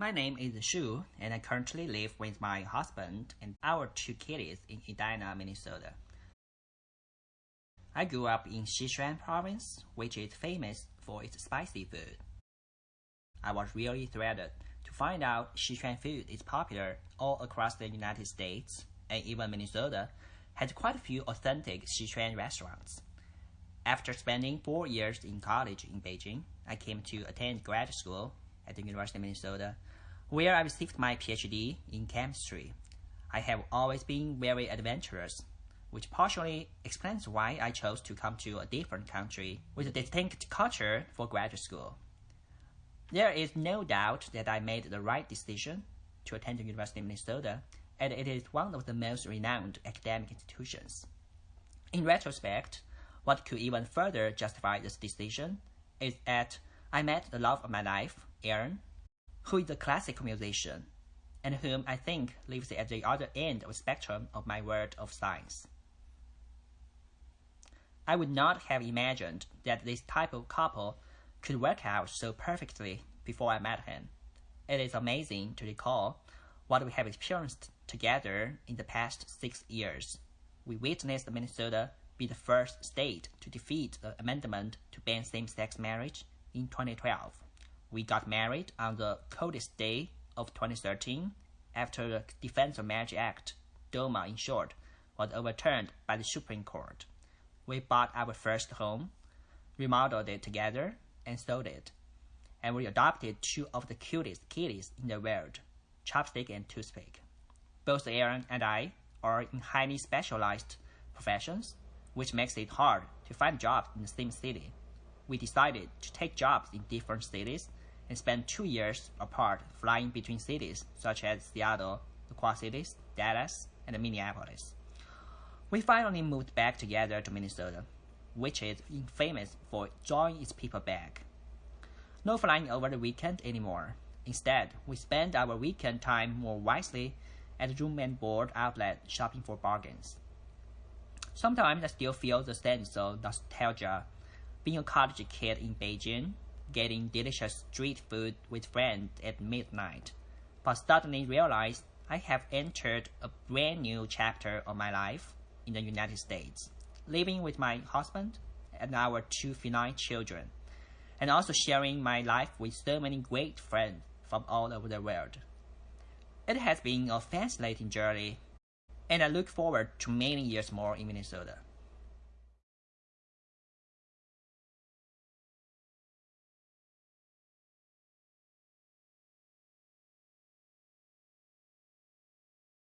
My name is Shu, and I currently live with my husband and our two kids in Edina, Minnesota. I grew up in Sichuan province, which is famous for its spicy food. I was really thrilled to find out Sichuan food is popular all across the United States, and even Minnesota has quite a few authentic Sichuan restaurants. After spending four years in college in Beijing, I came to attend grad school at the University of Minnesota where I received my PhD in chemistry. I have always been very adventurous, which partially explains why I chose to come to a different country with a distinct culture for graduate school. There is no doubt that I made the right decision to attend the University of Minnesota, and it is one of the most renowned academic institutions. In retrospect, what could even further justify this decision is that I met the love of my life, Aaron, who is a classical musician, and whom I think lives at the other end of the spectrum of my world of science. I would not have imagined that this type of couple could work out so perfectly before I met him. It is amazing to recall what we have experienced together in the past six years. We witnessed Minnesota be the first state to defeat the amendment to ban same-sex marriage in 2012. We got married on the coldest day of 2013 after the Defense of Marriage Act, DOMA in short, was overturned by the Supreme Court. We bought our first home, remodeled it together, and sold it. And we adopted two of the cutest kitties in the world, Chopstick and Toothpick. Both Aaron and I are in highly specialized professions, which makes it hard to find jobs in the same city. We decided to take jobs in different cities and spent two years apart flying between cities such as Seattle, the Quad Cities, Dallas, and Minneapolis. We finally moved back together to Minnesota, which is famous for drawing its people back. No flying over the weekend anymore. Instead, we spend our weekend time more wisely at room and board outlet shopping for bargains. Sometimes I still feel the sense of nostalgia being a college kid in Beijing getting delicious street food with friends at midnight, but suddenly realized I have entered a brand new chapter of my life in the United States, living with my husband and our two feline children, and also sharing my life with so many great friends from all over the world. It has been a fascinating journey, and I look forward to many years more in Minnesota.